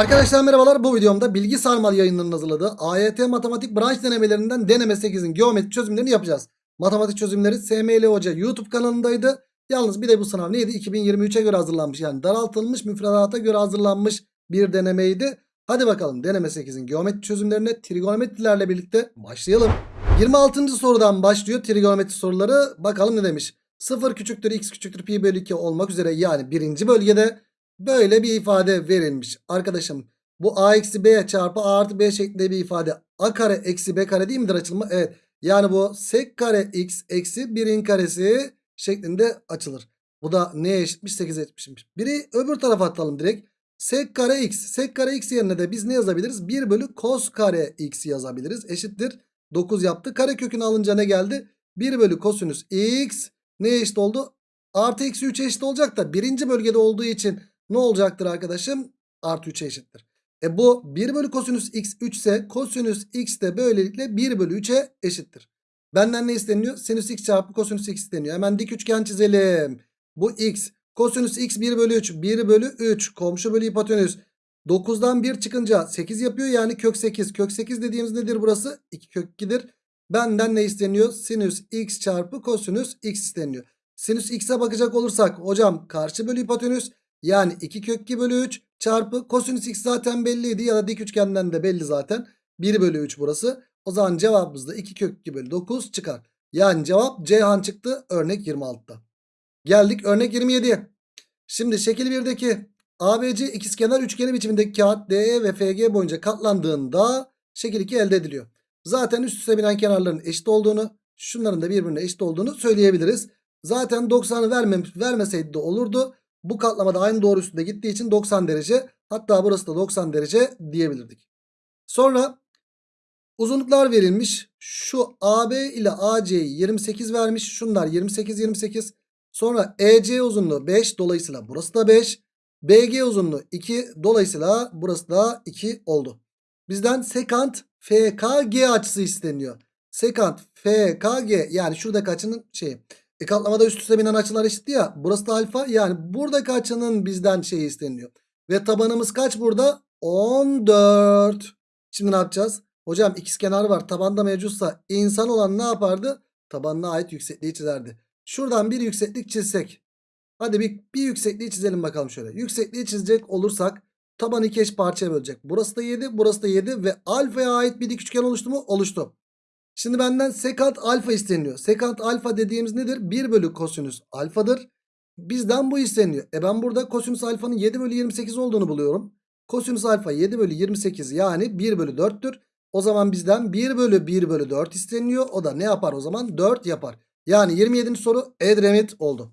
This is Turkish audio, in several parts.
Arkadaşlar merhabalar bu videomda Bilgi Sarmal yayınlarının hazırladığı AYT matematik branş denemelerinden deneme 8'in geometri çözümlerini yapacağız. Matematik çözümleri SML Hoca YouTube kanalındaydı. Yalnız bir de bu sınav neydi? 2023'e göre hazırlanmış yani daraltılmış müfredata göre hazırlanmış bir denemeydi. Hadi bakalım deneme 8'in geometri çözümlerine trigonometrilerle birlikte başlayalım. 26. sorudan başlıyor trigonometri soruları. Bakalım ne demiş? 0 küçüktür x küçüktür pi bölü 2 olmak üzere yani birinci bölgede Böyle bir ifade verilmiş. Arkadaşım bu a eksi b çarpı a artı b şeklinde bir ifade. a kare eksi b kare değil midir açılımı? Evet. Yani bu sek kare x eksi 1'in karesi şeklinde açılır. Bu da neye eşitmiş? 8'e eşitmiş. Biri öbür tarafa atalım direkt. Sek kare x. Sek kare x yerine de biz ne yazabiliriz? 1 bölü kos kare x yazabiliriz. Eşittir. 9 yaptı. Kare kökünü alınca ne geldi? 1 bölü kosinüs x neye eşit oldu? Artı eksi 3 eşit olacak da birinci bölgede olduğu için ne olacaktır arkadaşım? Artı 3'e eşittir. E bu 1 bölü kosinüs x 3 ise kosinüs x de böylelikle 1 bölü 3'e eşittir. Benden ne isteniyor? Sinüs x çarpı kosinüs x isteniyor. Hemen dik üçgen çizelim. Bu x. Kosinüs x 1 bölü 3. 1 bölü 3. Komşu bölü hipotenüs. 9'dan 1 çıkınca 8 yapıyor. Yani kök 8. Kök 8 dediğimiz nedir burası? 2 kök 2'dir. Benden ne isteniyor? Sinüs x çarpı kosinüs x isteniyor. Sinüs x'e bakacak olursak hocam karşı bölü hipotenüs yani 2 kök 2 bölü 3 çarpı kosinüs x zaten belliydi ya da dik üçgenden de belli zaten. 1 bölü 3 burası. O zaman cevabımız da 2 kök 2 bölü 9 çıkar. Yani cevap Ceyhan çıktı örnek 26'da. Geldik örnek 27'ye. Şimdi şekil 1'deki ABC ikizkenar üçgeni biçimindeki kağıt DE ve FG boyunca katlandığında şekil 2 elde ediliyor. Zaten üst üste binen kenarların eşit olduğunu, şunların da birbirine eşit olduğunu söyleyebiliriz. Zaten 90'ı vermem vermeseydi de olurdu. Bu katlamada aynı doğru üstünde gittiği için 90 derece. Hatta burası da 90 derece diyebilirdik. Sonra uzunluklar verilmiş. Şu AB ile AC'yi 28 vermiş. Şunlar 28 28. Sonra EC uzunluğu 5 dolayısıyla burası da 5. BG uzunluğu 2 dolayısıyla burası da 2 oldu. Bizden sekant FKG açısı isteniyor. Sekant FKG yani şuradaki açının şeyi. E katlamada üst üste binen açılar eşitti ya. Burası da alfa. Yani buradaki açının bizden şeyi isteniyor. Ve tabanımız kaç burada? 14. Şimdi ne yapacağız? Hocam ikizkenar var. Tabanda mevcutsa insan olan ne yapardı? Tabanına ait yüksekliği çizerdi. Şuradan bir yükseklik çizsek. Hadi bir, bir yüksekliği çizelim bakalım şöyle. Yüksekliği çizecek olursak taban iki eş parçaya bölecek. Burası da 7, burası da 7 ve alfaya ait bir dik üçgen oluştu mu? Oluştu. Şimdi benden sekant alfa isteniyor. Sekant alfa dediğimiz nedir? 1 bölü kosinüs alfadır. Bizden bu isteniyor. E ben burada kosinüs alfanın 7 bölü 28 olduğunu buluyorum. Kosinüs alfa 7 bölü 28 yani 1 bölü 4'tür. O zaman bizden 1 bölü 1 bölü 4 isteniyor. O da ne yapar o zaman? 4 yapar. Yani 27. soru Edremit oldu.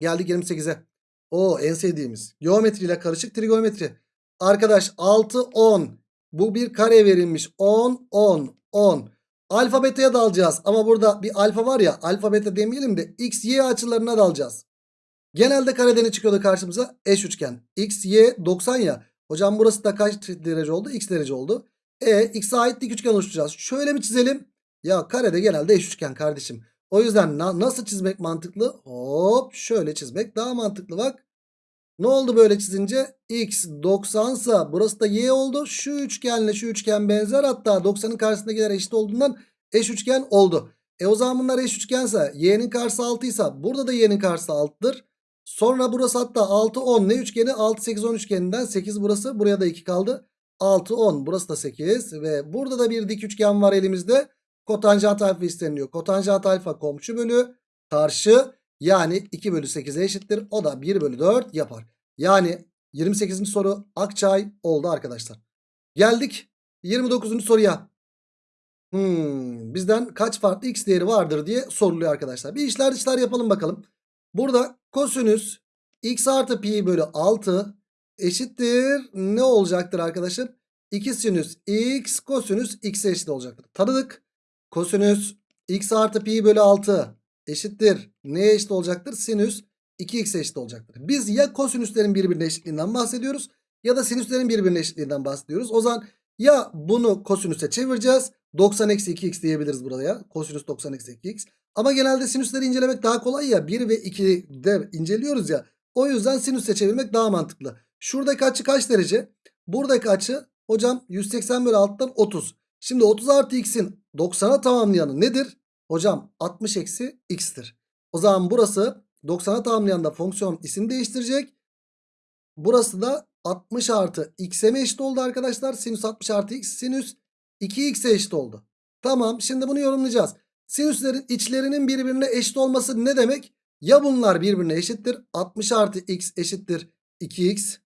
Geldik 28'e. O en sevdiğimiz. Geometri ile karışık trigonometri. Arkadaş 6 10. Bu bir kare verilmiş. 10 10 10. Alfa beta'ya dalacağız. Ama burada bir alfa var ya. Alfa beta demeyelim de x y açılarına dalacağız. Genelde karede ne çıkıyordu karşımıza? Eş üçgen. X y 90 ya. Hocam burası da kaç derece oldu? X derece oldu. E x'e ait dik üçgen oluşturacağız. Şöyle bir çizelim. Ya karede genelde eş üçgen kardeşim. O yüzden na nasıl çizmek mantıklı? Hop şöyle çizmek daha mantıklı bak. Ne oldu böyle çizince? X 90 sa burası da Y oldu. Şu üçgenle şu üçgen benzer. Hatta 90'ın karşısındakiler eşit olduğundan eş üçgen oldu. E o zaman bunlar eş üçgense Y'nin karşısı 6 ise burada da Y'nin karşısı 6'dır. Sonra burası hatta 6 10 ne üçgeni? 6 8 10 üçgeninden 8 burası. Buraya da 2 kaldı. 6 10 burası da 8 ve burada da bir dik üçgen var elimizde. Kotanjant alfa isteniyor. Kotanjant alfa komşu bölü karşı yani 2 bölü 8'e eşittir. O da 1 bölü 4 yapar. Yani 28. soru Akçay oldu arkadaşlar. Geldik 29. soruya. Hmm, bizden kaç farklı x değeri vardır diye soruluyor arkadaşlar. Bir işler dışlar yapalım bakalım. Burada kosinüs x artı pi bölü 6 eşittir. Ne olacaktır arkadaşım? 2 sinüs x kosinüs x'e eşit olacaktır. Tanıdık. Kosinüs x artı pi bölü 6 eşittir. Neye eşit olacaktır? Sinüs 2x eşit olacaktır. Biz ya kosinüslerin birbirine eşitliğinden bahsediyoruz ya da sinüslerin birbirine eşitliğinden bahsediyoruz. O zaman ya bunu kosinüse çevireceğiz. 90 eksi 2x diyebiliriz buraya. Kosinüs 90 eksi 2x. Ama genelde sinüsleri incelemek daha kolay ya. 1 ve 2'de inceliyoruz ya. O yüzden sinüse çevirmek daha mantıklı. Şuradaki açı kaç derece? Buradaki açı hocam 180 bölü 6'dan 30. Şimdi 30 artı x'in 90'a tamamlayanı nedir? Hocam 60 eksi x'tir. O zaman burası 90'a tamamlayan da fonksiyon isim değiştirecek. Burası da 60 artı x'e mi eşit oldu arkadaşlar? Sinüs 60 artı x sinüs 2x'e eşit oldu. Tamam şimdi bunu yorumlayacağız. Sinüslerin içlerinin birbirine eşit olması ne demek? Ya bunlar birbirine eşittir 60 artı x eşittir 2x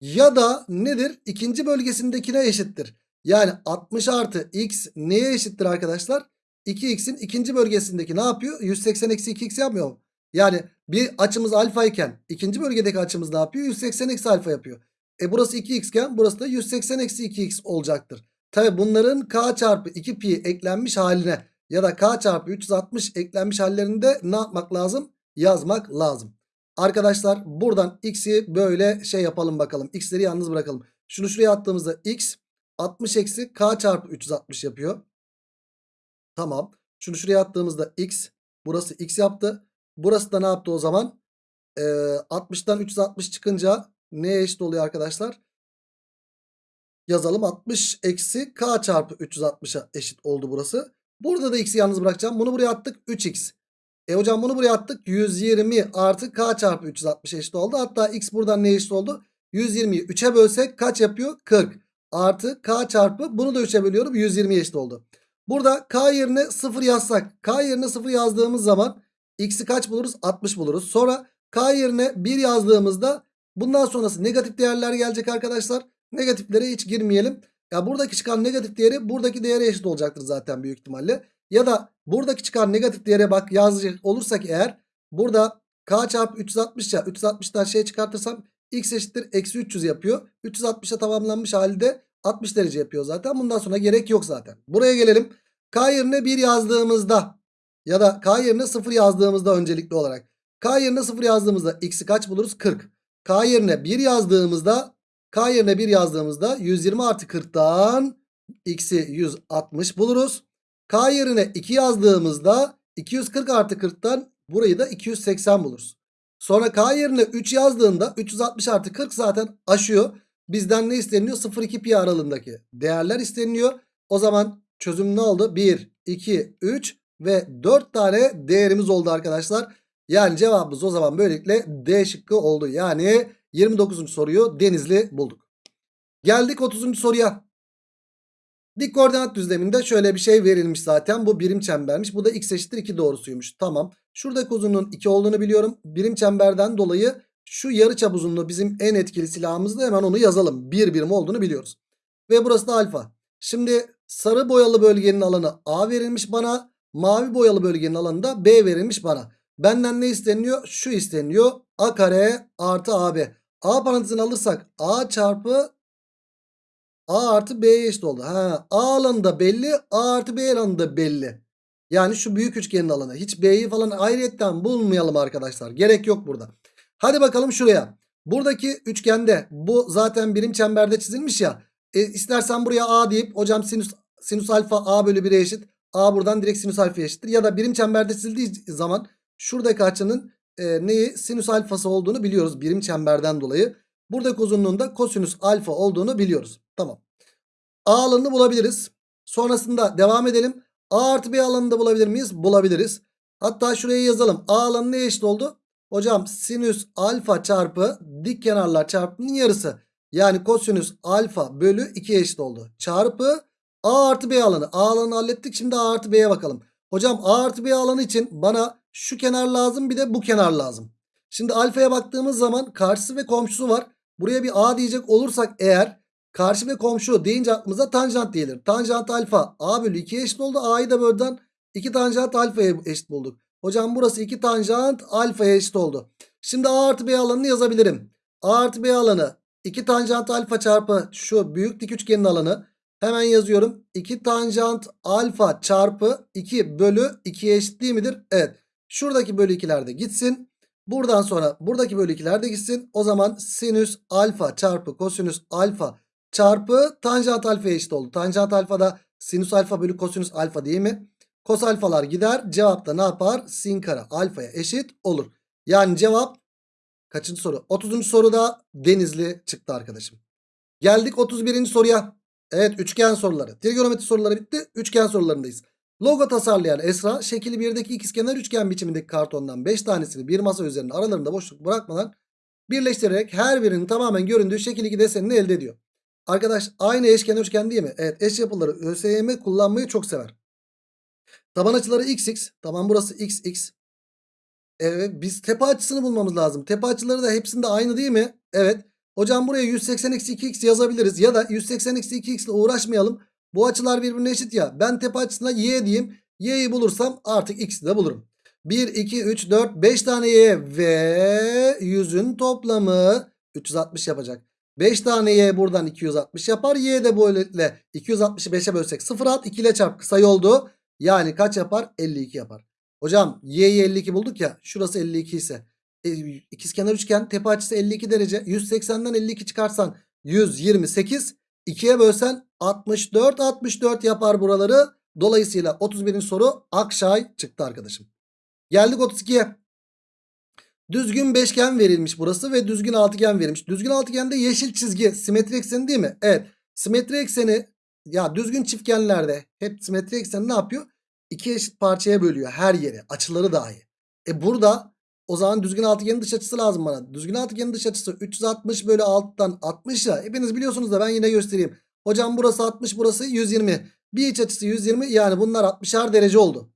ya da nedir? İkinci bölgesindekine eşittir. Yani 60 artı x neye eşittir arkadaşlar? 2x'in ikinci bölgesindeki ne yapıyor? 180 eksi 2x yapmıyor? Yani bir açımız alfa iken ikinci bölgedeki açımız ne yapıyor? 180 eksi alfa yapıyor. E burası 2x iken burası da 180 eksi 2x olacaktır. Tabi bunların k çarpı 2 pi eklenmiş haline ya da k çarpı 360 eklenmiş hallerinde ne yapmak lazım? Yazmak lazım. Arkadaşlar buradan x'i böyle şey yapalım bakalım. X'leri yalnız bırakalım. Şunu şuraya attığımızda x 60 eksi k çarpı 360 yapıyor. Tamam. Şunu şuraya attığımızda x burası x yaptı. Burası da ne yaptı o zaman? Ee, 60'tan 360 çıkınca neye eşit oluyor arkadaşlar? Yazalım 60 eksi k çarpı 360'a eşit oldu burası. Burada da x'i yalnız bırakacağım. Bunu buraya attık 3x. E hocam bunu buraya attık 120 artı k çarpı 360 eşit oldu. Hatta x buradan ne eşit oldu? 120'yi 3'e bölsek kaç yapıyor? 40 artı k çarpı bunu da 3'e bölüyorum 120 eşit oldu. Burada k yerine 0 yazsak k yerine 0 yazdığımız zaman x'i kaç buluruz? 60 buluruz. Sonra k yerine 1 yazdığımızda bundan sonrası negatif değerler gelecek arkadaşlar. Negatiflere hiç girmeyelim. Ya buradaki çıkan negatif değeri buradaki değere eşit olacaktır zaten büyük ihtimalle. Ya da buradaki çıkan negatif değere bak yazacak olursak eğer burada k çarpı 360 ya 360'tan şey çıkartırsam x eşittir eksi 300 yapıyor. 360'a tamamlanmış halde 60 derece yapıyor zaten. Bundan sonra gerek yok zaten. Buraya gelelim. K yerine 1 yazdığımızda ya da K yerine 0 yazdığımızda öncelikli olarak. K yerine 0 yazdığımızda x'i kaç buluruz? 40. K yerine 1 yazdığımızda K yerine 1 yazdığımızda 120 artı 40'tan x'i 160 buluruz. K yerine 2 yazdığımızda 240 artı 40'tan burayı da 280 buluruz. Sonra K yerine 3 yazdığında 360 artı 40 zaten aşıyor. Bizden ne isteniyor? 0-2 pi aralığındaki değerler isteniyor. O zaman çözüm ne oldu? 1, 2, 3 ve 4 tane değerimiz oldu arkadaşlar. Yani cevabımız o zaman böylelikle D şıkkı oldu. Yani 29. soruyu Denizli bulduk. Geldik 30. soruya. Dik koordinat düzleminde şöyle bir şey verilmiş zaten. Bu birim çembermiş. Bu da x eşittir 2 doğrusuymuş. Tamam. Şuradaki uzunluğun 2 olduğunu biliyorum. Birim çemberden dolayı şu yarıçap uzunluğu bizim en etkili silahımızda hemen onu yazalım. 1 birim olduğunu biliyoruz. Ve burası da alfa. Şimdi sarı boyalı bölgenin alanı A verilmiş bana. Mavi boyalı bölgenin alanı da B verilmiş bana. Benden ne isteniyor? Şu isteniyor. A kare artı AB. A parantezini alırsak A çarpı A artı B'ye eşit oldu. Ha, A alanı da belli. A artı B alanı da belli. Yani şu büyük üçgenin alanı. Hiç B'yi falan ayrıyetten bulmayalım arkadaşlar. Gerek yok burada. Hadi bakalım şuraya. Buradaki üçgende bu zaten birim çemberde çizilmiş ya. E, istersen buraya A deyip hocam sinüs, sinüs alfa A bölü 1'e eşit. A buradan direkt sinüs alfa eşittir. Ya da birim çemberde çizildiği zaman şuradaki açının e, neyi sinüs alfası olduğunu biliyoruz. Birim çemberden dolayı. Buradaki uzunluğunda kosinüs alfa olduğunu biliyoruz. Tamam. A alanını bulabiliriz. Sonrasında devam edelim. A artı B alanını da bulabilir miyiz? Bulabiliriz. Hatta şuraya yazalım. A alanı ne eşit oldu? Hocam sinüs alfa çarpı dik kenarlar çarpımının yarısı. Yani kosinüs alfa bölü 2 eşit oldu. Çarpı A artı B alanı. A alanı hallettik. Şimdi A artı B'ye bakalım. Hocam A artı B alanı için bana şu kenar lazım bir de bu kenar lazım. Şimdi alfaya baktığımız zaman karşısı ve komşusu var. Buraya bir A diyecek olursak eğer karşı ve komşu deyince aklımıza tanjant gelir. Tanjant alfa A bölü 2'ye eşit oldu. A'yı da bölden 2 tanjant alfaya eşit bulduk. Hocam burası 2 tanjant alfaya eşit oldu. Şimdi A artı B alanını yazabilirim. A artı B alanı 2 tanjant alfa çarpı şu büyük dik üçgenin alanı. Hemen yazıyorum. 2 tanjant alfa çarpı 2 bölü 2'ye eşit değil midir? Evet. Şuradaki bölü 2'ler de gitsin. Buradan sonra buradaki bölü 2'ler de gitsin. O zaman sinüs alfa çarpı kosinüs alfa çarpı tanjant alfa eşit oldu. Tanjant alfa da sinüs alfa bölü kosinüs alfa değil mi? Kos alfalar gider. Cevap da ne yapar? Sin kare alfaya eşit olur. Yani cevap kaçıncı soru? 30. soruda Denizli çıktı arkadaşım. Geldik 31. soruya. Evet üçgen soruları. Trigonometri soruları bitti. Üçgen sorularındayız. Logo tasarlayan Esra şekil 1'deki ikizkenar üçgen biçimindeki kartondan 5 tanesini bir masa üzerinde aralarında boşluk bırakmadan birleştirerek her birinin tamamen göründüğü şekil 2 desenini elde ediyor. Arkadaş aynı eşkenar üçgen değil mi? Evet eş yapıları ÖSYM kullanmayı çok sever. Taban açıları xx. Tamam burası xx. Evet biz tepe açısını bulmamız lazım. Tepe açıları da hepsinde aynı değil mi? Evet. Hocam buraya 180 eksi 2x yazabiliriz. Ya da 180 eksi 2x ile uğraşmayalım. Bu açılar birbirine eşit ya. Ben tepe açısına y diyeyim. Y'yi bulursam artık x'i de bulurum. 1, 2, 3, 4, 5 tane y ve 100'ün toplamı 360 yapacak. 5 tane y buradan 260 yapar. Y de böylelikle 260'ı 5'e bölsek 0 at 2 ile çarp kısa yoldu. Yani kaç yapar? 52 yapar. Hocam y'yi 52 bulduk ya. Şurası 52 ise. E, ikizkenar üçgen tepe açısı 52 derece. 180'den 52 çıkarsan 128. 2'ye bölsen 64 64 yapar buraları. Dolayısıyla 31. soru Akşay çıktı arkadaşım. Geldik 32'ye. Düzgün beşgen verilmiş burası ve düzgün altıgen verilmiş. Düzgün altıgende yeşil çizgi simetri ekseni değil mi? Evet. Simetri ekseni ya düzgün çiftgenlerde hep simetri ekseni ne yapıyor? İki eşit parçaya bölüyor her yeri. Açıları dahi. E burada o zaman düzgün altıgenin dış açısı lazım bana. Düzgün altıgenin dış açısı 360 bölü 6'dan 60 ya. Hepiniz biliyorsunuz da ben yine göstereyim. Hocam burası 60 burası 120. Bir iç açısı 120 yani bunlar 60'ar derece oldu.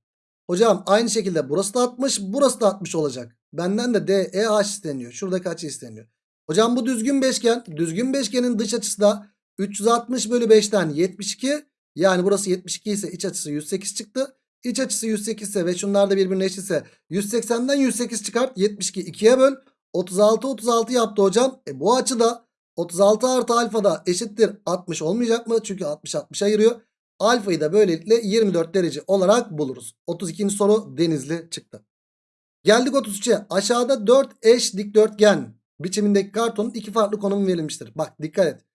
Hocam aynı şekilde burası da 60 burası da 60 olacak. Benden de DEH isteniyor. Şuradaki açı isteniyor. Hocam bu düzgün beşgen. Düzgün beşgenin dış açısı da 360 bölü 5'ten 72. Yani burası 72 ise iç açısı 108 çıktı. İç açısı 108 ise ve şunlar da birbirine eşitse 180'den 108 çıkart 72 2'ye böl. 36 36 yaptı hocam. E bu açı da 36 artı alfa da eşittir 60 olmayacak mı? Çünkü 60 60 ayırıyor. Alfayı da böylelikle 24 derece olarak buluruz. 32. soru denizli çıktı. Geldik 33'e. Aşağıda 4 eş dikdörtgen biçimindeki kartonun iki farklı konumu verilmiştir. Bak dikkat et.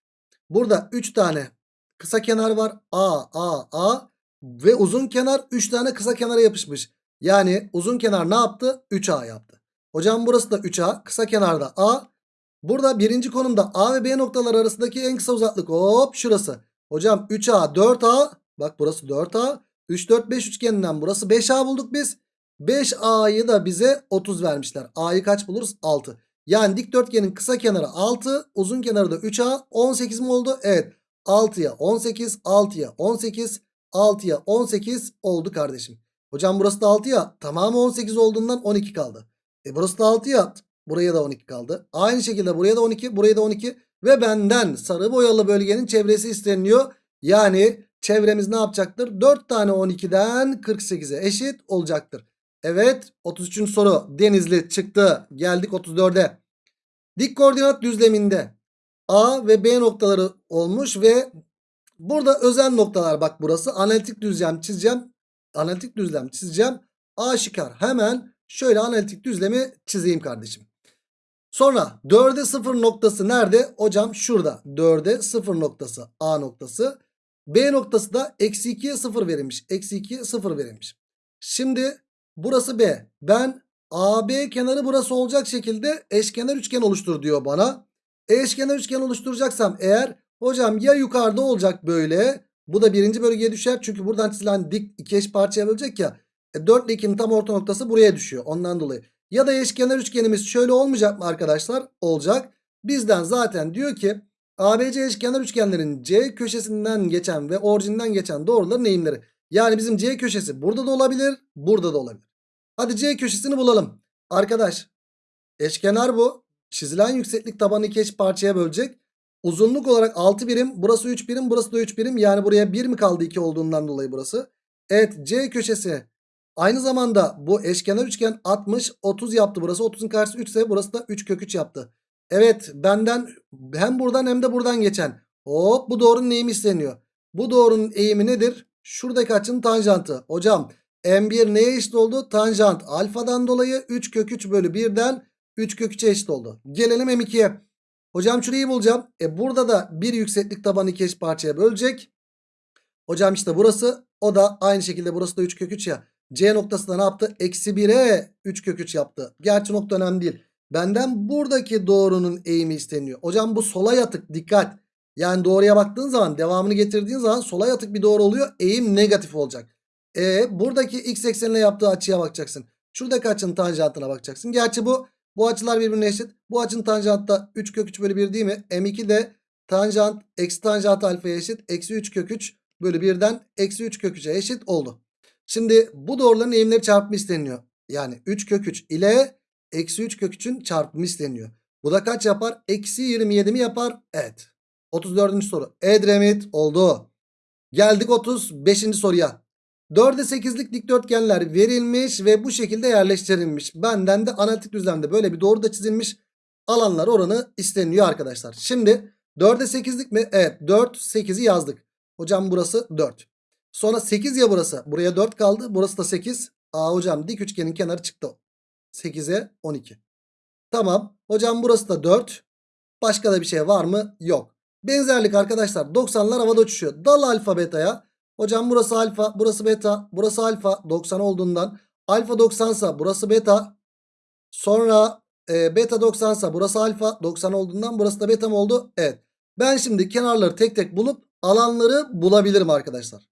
Burada 3 tane kısa kenar var. A, A, A ve uzun kenar 3 tane kısa kenara yapışmış. Yani uzun kenar ne yaptı? 3A yaptı. Hocam burası da 3A. Kısa kenarda A. Burada birinci konumda A ve B noktaları arasındaki en kısa uzaklık hop şurası. Hocam 3A 4A. Bak burası 4A. 3 4 5 üçgeninden burası 5A bulduk biz. 5A'yı da bize 30 vermişler. A'yı kaç buluruz? 6. Yani dikdörtgenin kısa kenarı 6. Uzun kenarı da 3A. 18 mi oldu? Evet. 6'ya 18. 6'ya 18. 6'ya 18 oldu kardeşim. Hocam burası da 6 ya. Tamamı 18 olduğundan 12 kaldı. E burası da 6 ya. Buraya da 12 kaldı. Aynı şekilde buraya da 12. Buraya da 12. Ve benden sarı boyalı bölgenin çevresi isteniyor. Yani çevremiz ne yapacaktır? 4 tane 12'den 48'e eşit olacaktır. Evet 33. soru Denizli çıktı. Geldik 34'e. Dik koordinat düzleminde A ve B noktaları olmuş ve burada özel noktalar bak burası. Analitik düzlem çizeceğim. Analitik düzlem çizeceğim. Aşikar hemen şöyle analitik düzlemi çizeyim kardeşim. Sonra 4'e 0 noktası nerede? Hocam şurada. 4'e 0 noktası A noktası. B noktası da eksi 2'ye 0 verilmiş. Eksi 2'ye 0 verilmiş. Şimdi burası B. Ben AB kenarı burası olacak şekilde eşkenar üçgen oluştur diyor bana. Eşkenar üçgen oluşturacaksam eğer hocam ya yukarıda olacak böyle. Bu da birinci bölgeye düşer. Çünkü buradan çizilen dik iki eş parçaya bölecek ya. E 4 ile 2'nin tam orta noktası buraya düşüyor. Ondan dolayı. Ya da eşkenar üçgenimiz şöyle olmayacak mı arkadaşlar? Olacak. Bizden zaten diyor ki ABC eşkenar üçgenlerin C köşesinden geçen ve orijinden geçen doğruların eğimleri. Yani bizim C köşesi burada da olabilir, burada da olabilir. Hadi C köşesini bulalım. Arkadaş eşkenar bu. Çizilen yükseklik tabanı iki eş parçaya bölecek. Uzunluk olarak 6 birim. Burası 3 birim. Burası da 3 birim. Yani buraya 1 mi kaldı 2 olduğundan dolayı burası. Evet C köşesi. Aynı zamanda bu eşkenar üçgen 60 30 yaptı burası. 30'un karşısı 3 ise burası da 3 kök 3 yaptı. Evet benden hem buradan hem de buradan geçen. Hop bu doğrunun eğimi isteniyor. Bu doğrunun eğimi nedir? Şuradaki açının tanjantı. Hocam M1 neye eşit oldu? Tanjant alfadan dolayı 3 kök 3 bölü 1'den 3 kök 3'e eşit oldu. Gelelim M2'ye. Hocam şurayı bulacağım. E burada da bir yükseklik tabanı iki eş parçaya bölecek. Hocam işte burası. O da aynı şekilde burası da 3 kök 3 ya. C noktası da ne yaptı? Eksi 1'e 3 kök 3 yaptı. Gerçi nokta önemli değil. Benden buradaki doğrunun eğimi isteniyor. Hocam bu sola yatık dikkat. Yani doğruya baktığın zaman devamını getirdiğin zaman sola yatık bir doğru oluyor. Eğim negatif olacak. E buradaki x eksenine yaptığı açıya bakacaksın. Şuradaki açının tanjantına bakacaksın. Gerçi bu bu açılar birbirine eşit. Bu açının tanjantı da 3 kök 3 bölü 1 değil mi? M2 de tanjant eksi tanjant alfaya eşit. Eksi 3 kök 3 bölü 1'den eksi 3 kök 3'e eşit oldu. Şimdi bu doğruların eğimleri çarpımı isteniyor. Yani 3 kök 3 ile eksi 3 kök 3'ün çarpımı isteniyor. Bu da kaç yapar? Eksi 27 mi yapar? Evet. 34. soru. Edremit oldu. Geldik 35. soruya. 4'e 8'lik dikdörtgenler verilmiş ve bu şekilde yerleştirilmiş. Benden de analitik düzlemde böyle bir doğru da çizilmiş. Alanlar oranı isteniyor arkadaşlar. Şimdi 4'e 8'lik mi? Evet 4 8'i yazdık. Hocam burası 4. Sonra 8 ya burası. Buraya 4 kaldı. Burası da 8. Aa hocam dik üçgenin kenarı çıktı. 8'e 12. Tamam. Hocam burası da 4. Başka da bir şey var mı? Yok. Benzerlik arkadaşlar 90'lar havada uçuşuyor. Dal alfa beta'ya. Hocam burası alfa, burası beta, burası alfa 90 olduğundan. Alfa 90 sa burası beta. Sonra e, beta 90 sa burası alfa 90 olduğundan burası da beta mı oldu? Evet. Ben şimdi kenarları tek tek bulup alanları bulabilirim arkadaşlar.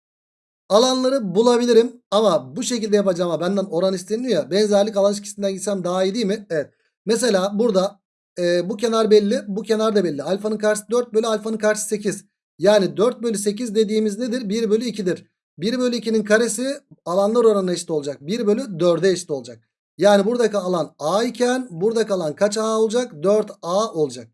Alanları bulabilirim ama bu şekilde yapacağıma benden oran isteniyor ya. Benzerlik alan ilişkisinden gitsem daha iyi değil mi? Evet. Mesela burada e, bu kenar belli bu kenar da belli. Alfanın karşısı 4 bölü alfanın karşısı 8. Yani 4 bölü 8 dediğimiz nedir? 1 bölü 2'dir. 1 bölü 2'nin karesi alanlar oranına eşit olacak. 1 bölü 4'e eşit olacak. Yani buradaki alan A iken buradaki alan kaç A olacak? 4A olacak.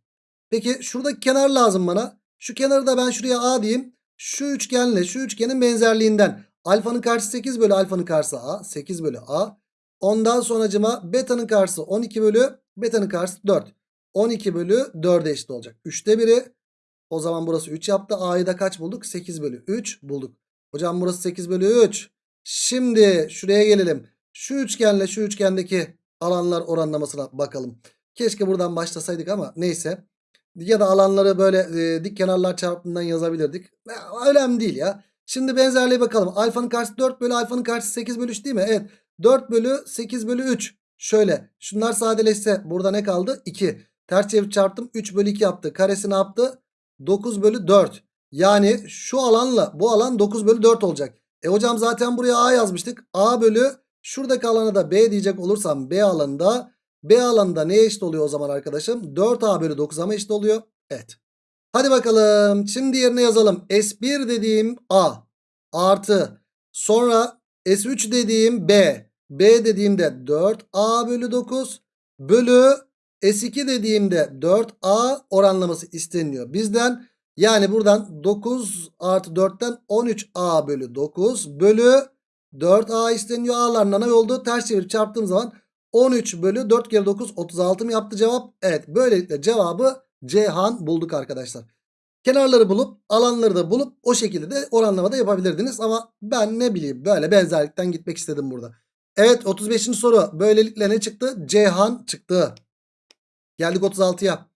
Peki şuradaki kenar lazım bana. Şu kenarı da ben şuraya A diyeyim. Şu üçgenle şu üçgenin benzerliğinden. Alfanın karşısı 8 bölü alfanın karşısı A. 8 bölü A. Ondan sonracıma beta'nın karşısı 12 bölü beta'nın karşısı 4. 12 bölü 4'e eşit olacak. 3'te biri. O zaman burası 3 yaptı. A'yı da kaç bulduk? 8 bölü 3 bulduk. Hocam burası 8 bölü 3. Şimdi şuraya gelelim. Şu üçgenle şu üçgendeki alanlar oranlamasına bakalım. Keşke buradan başlasaydık ama neyse. Ya da alanları böyle e, dik kenarlar çarpımından yazabilirdik. Ya, önemli değil ya. Şimdi benzerliğe bakalım. Alfanın karşısı 4 bölü alfanın karşısı 8 bölü 3 değil mi? Evet. 4 bölü 8 bölü 3. Şöyle. Şunlar sadeleşse burada ne kaldı? 2. Ters çevir çarptım. 3 bölü 2 yaptı. Karesi ne yaptı? 9 bölü 4. Yani şu alanla bu alan 9 bölü 4 olacak. E hocam zaten buraya A yazmıştık. A bölü şuradaki alana da B diyecek olursam B alanında B alanında neye eşit oluyor o zaman arkadaşım? 4A bölü 9'a mı eşit oluyor? Evet. Hadi bakalım. Şimdi yerine yazalım. S1 dediğim A artı sonra S3 dediğim B. B dediğimde 4A bölü 9 bölü S2 dediğimde 4A oranlaması isteniyor. Bizden yani buradan 9 artı 4'ten 13A bölü 9 bölü 4A isteniyor. A'lar nana oldu. Ters çevirip çarptığım zaman 13 bölü 4 kere 9 36 mı yaptı cevap? Evet böylelikle cevabı Cihan bulduk arkadaşlar. Kenarları bulup alanları da bulup o şekilde de oranlamada yapabilirdiniz. Ama ben ne bileyim böyle benzerlikten gitmek istedim burada. Evet 35. soru böylelikle ne çıktı? Cihan çıktı. Geldik 36'ya.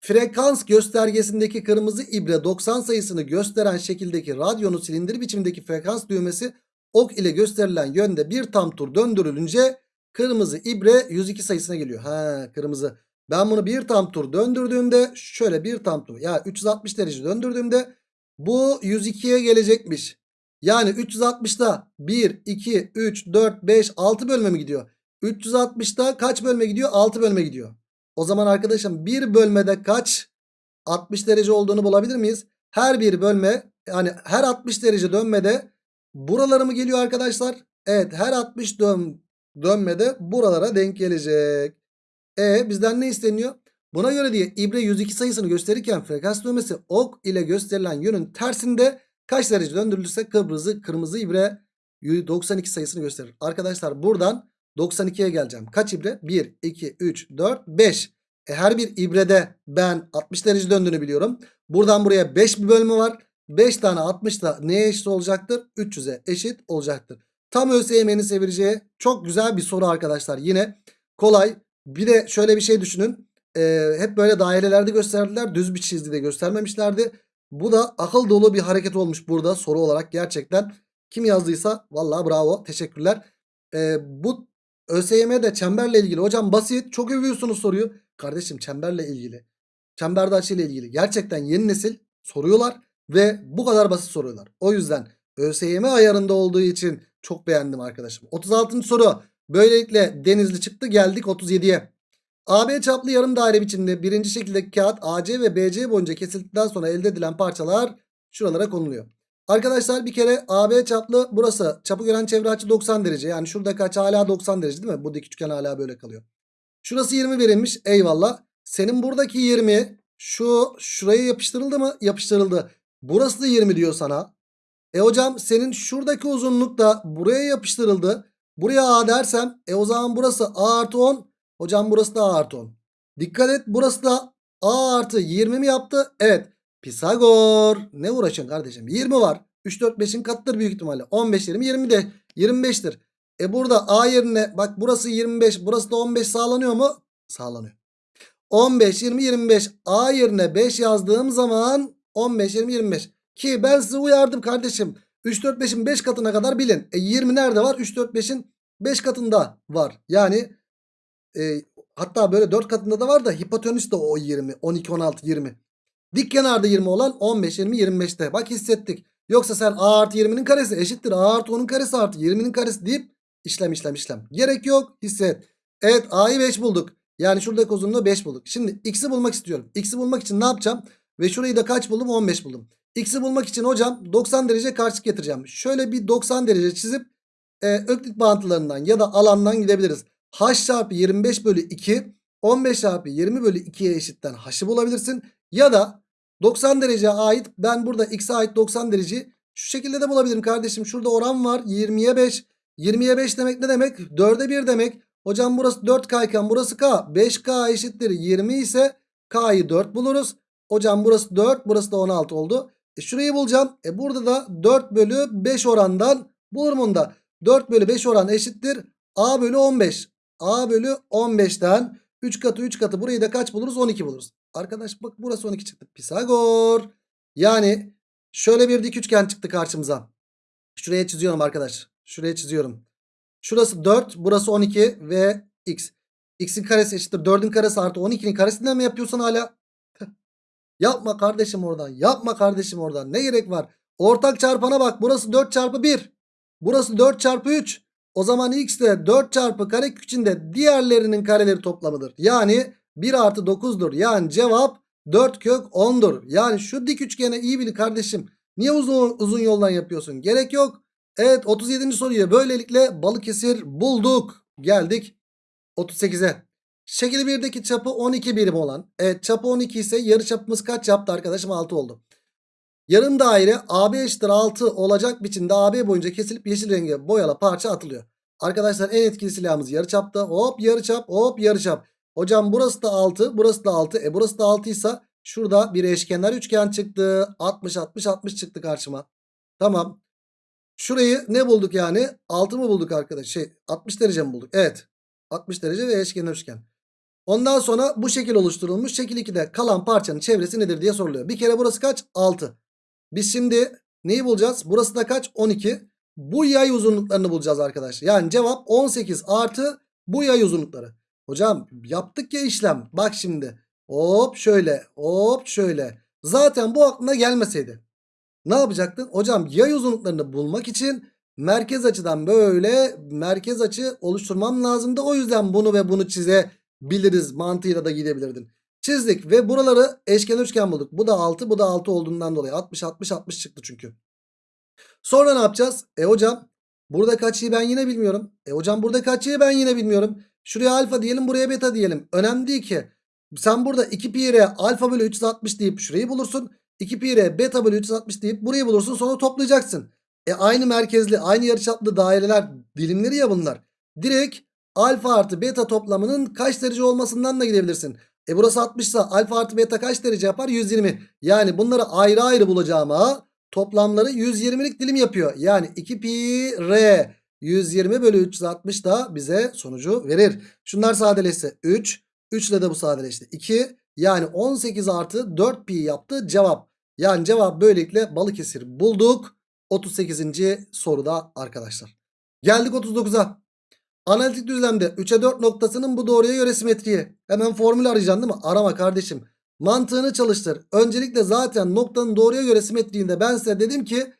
Frekans göstergesindeki kırmızı ibre 90 sayısını gösteren şekildeki radyonun silindir biçimindeki frekans düğmesi ok ile gösterilen yönde bir tam tur döndürülünce kırmızı ibre 102 sayısına geliyor. Ha kırmızı. Ben bunu bir tam tur döndürdüğümde şöyle bir tam tur ya yani 360 derece döndürdüğümde bu 102'ye gelecekmiş. Yani 360'da 1, 2, 3, 4, 5, 6 bölme mi gidiyor? 360'da kaç bölme gidiyor? 6 bölme gidiyor. O zaman arkadaşım bir bölmede kaç 60 derece olduğunu bulabilir miyiz? Her bir bölme yani her 60 derece dönmede buralara mı geliyor arkadaşlar? Evet her 60 dön, dönmede buralara denk gelecek. E bizden ne isteniyor? Buna göre diye ibre 102 sayısını gösterirken frekans dönmesi ok ile gösterilen yönün tersinde kaç derece döndürülürse kırmızı kırmızı ibre 92 sayısını gösterir. Arkadaşlar buradan 92'ye geleceğim. Kaç ibre? 1, 2, 3, 4, 5. E her bir ibrede ben 60 derece döndüğünü biliyorum. Buradan buraya 5 bir bölme var. 5 tane 60 da neye eşit olacaktır? 300'e eşit olacaktır. Tam ÖSYM'nin sevireceği çok güzel bir soru arkadaşlar. Yine kolay. Bir de şöyle bir şey düşünün. Ee, hep böyle dairelerde gösterdiler. Düz bir çizgide göstermemişlerdi. Bu da akıl dolu bir hareket olmuş burada soru olarak gerçekten. Kim yazdıysa vallahi bravo teşekkürler. Ee, bu ÖSYM'de çemberle ilgili hocam basit çok övüyorsunuz soruyu. Kardeşim çemberle ilgili. Çemberde açıyla ilgili. Gerçekten yeni nesil soruyorlar ve bu kadar basit soruyorlar. O yüzden ÖSYM ayarında olduğu için çok beğendim arkadaşım. 36. soru. Böylelikle Denizli çıktı geldik 37'ye. AB çaplı yarım daire biçimde birinci şekildeki kağıt AC ve BC boyunca kesildikten sonra elde edilen parçalar şuralara konuluyor. Arkadaşlar bir kere AB çaplı burası çapı gören çevre açı 90 derece. Yani şuradaki açı hala 90 derece değil mi? Bu dik üçgen hala böyle kalıyor. Şurası 20 verilmiş eyvallah. Senin buradaki 20 şu şuraya yapıştırıldı mı? Yapıştırıldı. Burası da 20 diyor sana. E hocam senin şuradaki uzunluk da buraya yapıştırıldı. Buraya A dersem e o zaman burası A artı 10. Hocam burası da A artı 10. Dikkat et burası da A artı 20 mi yaptı? Evet. Pisagor. Ne uğraşıyorsun kardeşim? 20 var. 3, 4, 5'in katıdır büyük ihtimalle. 15, 20, 20 de 25'tir. E burada A yerine bak burası 25 burası da 15 sağlanıyor mu? Sağlanıyor. 15, 20, 25 A yerine 5 yazdığım zaman 15, 20, 25. Ki ben sizi uyardım kardeşim. 3, 4, 5'in 5 katına kadar bilin. E 20 nerede var? 3, 4, 5'in 5 katında var. Yani e, hatta böyle 4 katında da var da hipotenüs de o 20. 12, 16, 20. Dik kenarda 20 olan 15, 20, 25'te. Bak hissettik. Yoksa sen A artı 20'nin karesi eşittir. A artı 10'un karesi artı 20'nin karesi deyip işlem işlem işlem. Gerek yok hisset. Evet A'yı 5 bulduk. Yani şuradaki uzunluğu 5 bulduk. Şimdi X'i bulmak istiyorum. X'i bulmak için ne yapacağım? Ve şurayı da kaç buldum? 15 buldum. X'i bulmak için hocam 90 derece karşılık getireceğim. Şöyle bir 90 derece çizip e, öklit bağıntılarından ya da alandan gidebiliriz. H çarpı 25 bölü 2 15 çarpı 20 bölü 2'ye eşitten H'ı bulabilirsin. Ya da 90 dereceye ait ben burada X'e ait 90 dereceyi şu şekilde de bulabilirim kardeşim. Şurada oran var 20'ye 5. 20'ye 5 demek ne demek? 4'e 1 demek. Hocam burası 4K iken burası K. 5K eşittir 20 ise K'yı 4 buluruz. Hocam burası 4 burası da 16 oldu. E şurayı bulacağım. E burada da 4 bölü 5 orandan bulurum onu da. 4 bölü 5 oran eşittir. A bölü 15. A bölü 15'ten 3 katı 3 katı burayı da kaç buluruz? 12 buluruz. Arkadaş bak burası 12 çıktı. Pisagor. Yani şöyle bir dik üçgen çıktı karşımıza. Şuraya çiziyorum arkadaş. Şuraya çiziyorum. Şurası 4 burası 12 ve x. x'in karesi eşittir 4'ün karesi artı 12'nin karesinden mi yapıyorsun hala? Yapma kardeşim oradan. Yapma kardeşim oradan. Ne gerek var? Ortak çarpana bak. Burası 4 çarpı 1. Burası 4 çarpı 3. O zaman x de 4 çarpı kare içinde diğerlerinin kareleri toplamıdır. Yani 1 artı 9'dur. Yani cevap 4 kök 10'dur. Yani şu dik üçgene iyi bilin kardeşim. Niye uzun, uzun yoldan yapıyorsun? Gerek yok. Evet 37. soruyu böylelikle Balıkesir bulduk. Geldik 38'e. Şekil 1'deki çapı 12 birim olan. Evet çapı 12 ise yarı çapımız kaç yaptı arkadaşım? 6 oldu. Yarım daire AB eşittir 6 olacak biçimde AB boyunca kesilip yeşil renge boyalı parça atılıyor. Arkadaşlar en etkili silahımız yarı çapta. Hop yarı çap hop yarı çap. Hocam burası da 6 burası da 6. E burası da 6 ise şurada bir eşkenar üçgen çıktı. 60 60 60 çıktı karşıma. Tamam. Şurayı ne bulduk yani? 6 mı bulduk arkadaş? Şey 60 derece mi bulduk? Evet. 60 derece ve eşkenar üçgen. Ondan sonra bu şekil oluşturulmuş. Şekil 2'de kalan parçanın çevresi nedir diye soruluyor. Bir kere burası kaç? 6. Biz şimdi neyi bulacağız? Burası da kaç? 12. Bu yay uzunluklarını bulacağız arkadaşlar. Yani cevap 18 artı bu yay uzunlukları. Hocam yaptık ya işlem. Bak şimdi. Hop şöyle. Hop şöyle. Zaten bu aklına gelmeseydi. Ne yapacaktın? Hocam yay uzunluklarını bulmak için merkez açıdan böyle merkez açı oluşturmam lazımdı. O yüzden bunu ve bunu çizebiliriz mantığıyla da gidebilirdin. Çizdik ve buraları eşkenar üçgen bulduk. Bu da 6 bu da 6 olduğundan dolayı 60 60 60 çıktı çünkü. Sonra ne yapacağız? E hocam burada kaçıyı ben yine bilmiyorum. E hocam burada kaçıyı ben yine bilmiyorum. Şuraya alfa diyelim buraya beta diyelim. Önemli değil ki. Sen burada 2 pi r alfa bölü 360 deyip şurayı bulursun. 2 pi r beta bölü 360 deyip burayı bulursun sonra toplayacaksın. E aynı merkezli aynı yarıçaplı daireler dilimleri ya bunlar. Direkt alfa artı beta toplamının kaç derece olmasından da gidebilirsin. E burası 60 ise alfa artı beta kaç derece yapar? 120. Yani bunları ayrı ayrı bulacağıma toplamları 120'lik dilim yapıyor. Yani 2 pi r 120 bölü 360 da bize sonucu verir. Şunlar sadeleşse 3. 3 ile de bu sadeleşti. 2. Yani 18 artı 4 pi yaptı cevap. Yani cevap böylelikle Balıkesir bulduk. 38. soruda arkadaşlar. Geldik 39'a. Analitik düzlemde 3'e 4 noktasının bu doğruya göre simetriği. Hemen formül arayacaksın değil mi? Arama kardeşim. Mantığını çalıştır. Öncelikle zaten noktanın doğruya göre simetriğinde ben size dedim ki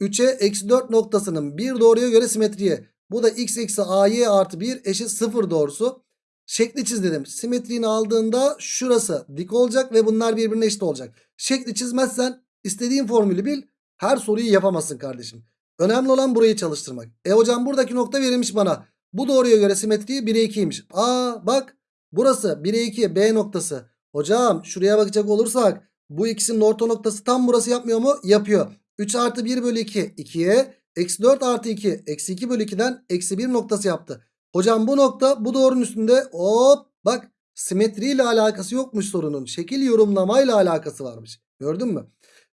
3'e eksi 4 noktasının bir doğruya göre simetriği. Bu da x eksi ay artı 1 eşit 0 doğrusu. Şekli çiz dedim. Simetriğini aldığında şurası dik olacak ve bunlar birbirine eşit olacak. Şekli çizmezsen istediğin formülü bil. Her soruyu yapamazsın kardeşim. Önemli olan burayı çalıştırmak. E hocam buradaki nokta verilmiş bana. Bu doğruya göre simetriği 1'e 2'ymiş. Aa bak burası 1'e 2 B noktası. Hocam şuraya bakacak olursak bu ikisinin orta noktası tam burası yapmıyor mu? Yapıyor. 3 artı 1 bölü 2 2'ye eksi 4 artı 2 eksi 2 bölü 2'den eksi 1 noktası yaptı. Hocam bu nokta bu doğrunun üstünde hop bak simetriyle alakası yokmuş sorunun. Şekil yorumlamayla alakası varmış. Gördün mü?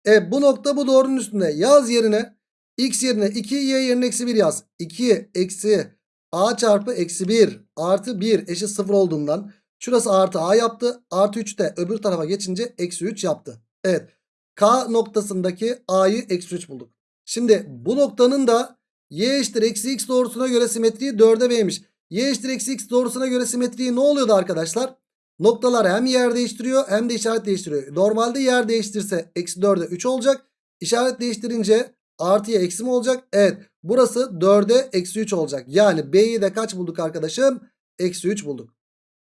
E bu nokta bu doğrunun üstünde. Yaz yerine x yerine 2 y yerine eksi 1 yaz. 2 eksi a çarpı eksi 1 artı 1 eşit 0 olduğundan şurası artı a yaptı. Artı 3 de öbür tarafa geçince eksi 3 yaptı. Evet. K noktasındaki a'yı eksi 3 bulduk. Şimdi bu noktanın da y eşittir eksi x doğrusuna göre simetriği 4'e b'ymiş. Y eşittir eksi x doğrusuna göre simetriği ne oluyordu arkadaşlar? Noktalar hem yer değiştiriyor hem de işaret değiştiriyor. Normalde yer değiştirse eksi 4'e 3 olacak. İşaret değiştirince artıya eksi mi olacak? Evet. Burası 4'e eksi 3 olacak. Yani B'yi de kaç bulduk arkadaşım? Eksi 3 bulduk.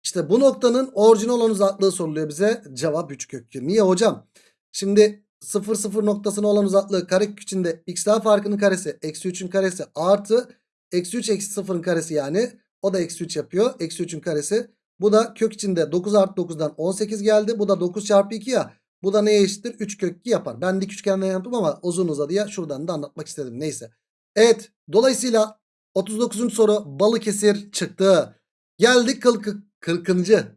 İşte bu noktanın orijinal olan uzaklığı soruluyor bize. Cevap 3 kök 2. Niye hocam? Şimdi 0 0 noktasına olan uzaklığı karekök içinde x'ler farkının karesi eksi 3'ün karesi artı eksi 3 eksi 0'ın karesi yani. O da eksi 3 yapıyor. Eksi 3'ün karesi. Bu da kök içinde 9 artı 9'dan 18 geldi. Bu da 9 çarpı 2 ya. Bu da neye eşittir? 3 kök 2 yapar. Ben dik üçgenden yaptım ama uzun uzadı ya. Şuradan da anlatmak istedim. Neyse. Evet. Dolayısıyla 39. soru Balıkesir çıktı. Geldik 40. 40.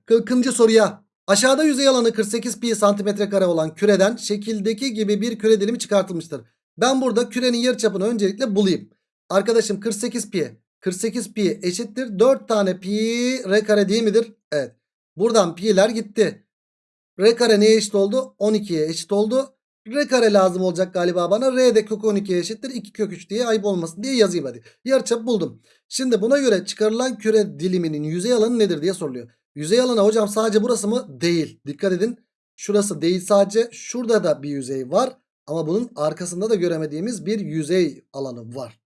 40. soruya. Aşağıda yüzey alanı 48 pi santimetre kare olan küreden şekildeki gibi bir küre dilimi çıkartılmıştır. Ben burada kürenin yarıçapını öncelikle bulayım. Arkadaşım 48 pi. 48 pi eşittir 4 tane pi r kare değil midir? Evet. Buradan pi'ler gitti. R kare neye eşit oldu? 12'ye eşit oldu. R kare lazım olacak galiba bana. R de kök 12'ye eşittir. 2 kök 3 diye ayıp olmasın diye yazayım hadi. Yarıçap buldum. Şimdi buna göre çıkarılan küre diliminin yüzey alanı nedir diye soruluyor. Yüzey alanı hocam sadece burası mı? Değil. Dikkat edin. Şurası değil sadece. Şurada da bir yüzey var. Ama bunun arkasında da göremediğimiz bir yüzey alanı var.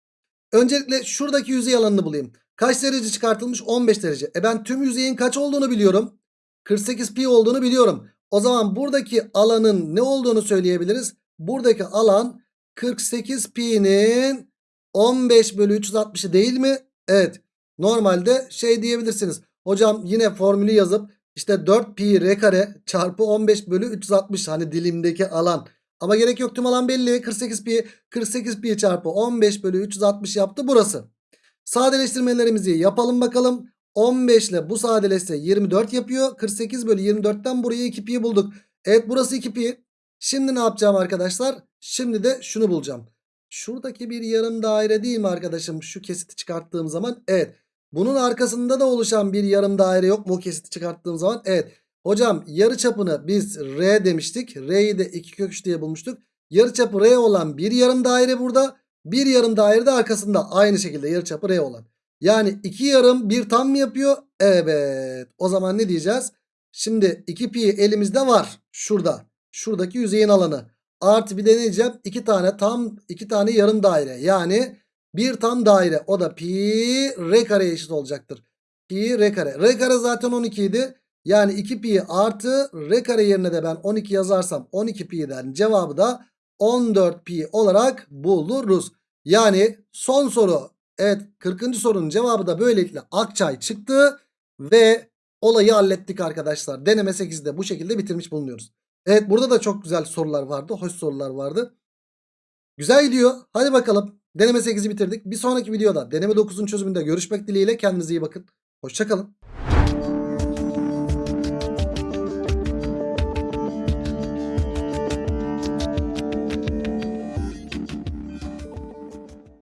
Öncelikle şuradaki yüzey alanını bulayım. Kaç derece çıkartılmış? 15 derece. E ben tüm yüzeyin kaç olduğunu biliyorum. 48 pi olduğunu biliyorum. O zaman buradaki alanın ne olduğunu söyleyebiliriz. Buradaki alan 48 pi'nin 15 bölü 360'ı değil mi? Evet. Normalde şey diyebilirsiniz. Hocam yine formülü yazıp işte 4 pi r kare çarpı 15 bölü 360 hani dilimdeki alan. Ama gerek yok tüm alan belli. 48 pi 48 pi çarpı 15 bölü 360 yaptı burası. Sadeleştirmelerimizi yapalım bakalım. 15 ile bu sadeleşse 24 yapıyor. 48 bölü 24'ten buraya 2 pi bulduk. Evet burası 2 pi. Şimdi ne yapacağım arkadaşlar? Şimdi de şunu bulacağım. Şuradaki bir yarım daire değil mi arkadaşım? Şu kesiti çıkarttığım zaman. Evet. Bunun arkasında da oluşan bir yarım daire yok mu? O kesiti çıkarttığım zaman. Evet. Hocam yarı çapını biz R demiştik. R'yi de 2 kök 3 diye bulmuştuk. Yarı çapı R olan bir yarım daire burada. Bir yarım daire de arkasında aynı şekilde yarı çapı R olan. Yani iki yarım bir tam mı yapıyor? Evet. O zaman ne diyeceğiz? Şimdi 2 pi elimizde var. Şurada. Şuradaki yüzeyin alanı. Artı bir de ne diyeceğim? 2 tane tam 2 tane yarım daire. Yani bir tam daire. O da pi r kare eşit olacaktır. Pi r kare. R kare zaten 12 idi. Yani 2 pi artı r kare yerine de ben 12 yazarsam 12 pi'den cevabı da 14 pi olarak buluruz. Yani son soru evet 40. sorunun cevabı da böylelikle Akçay çıktı ve olayı hallettik arkadaşlar. Deneme 8'de bu şekilde bitirmiş bulunuyoruz. Evet burada da çok güzel sorular vardı. Hoş sorular vardı. Güzel gidiyor. Hadi bakalım. Deneme 8'i bitirdik. Bir sonraki videoda deneme 9'un çözümünde görüşmek dileğiyle. Kendinize iyi bakın. Hoşçakalın.